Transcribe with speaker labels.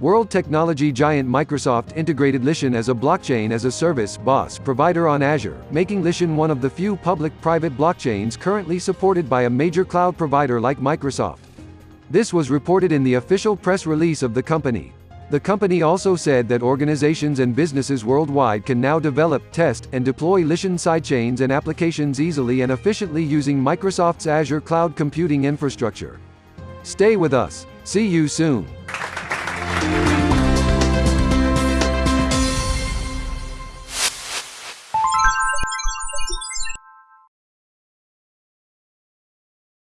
Speaker 1: World technology giant Microsoft integrated Lishan as a blockchain as a service (BaaS) provider on Azure, making Lishan one of the few public-private blockchains currently supported by a major cloud provider like Microsoft. This was reported in the official press release of the company. The company also said that organizations and businesses worldwide can now develop, test, and deploy Lishan sidechains and applications easily and efficiently using Microsoft's Azure cloud computing infrastructure. Stay with us. See you soon.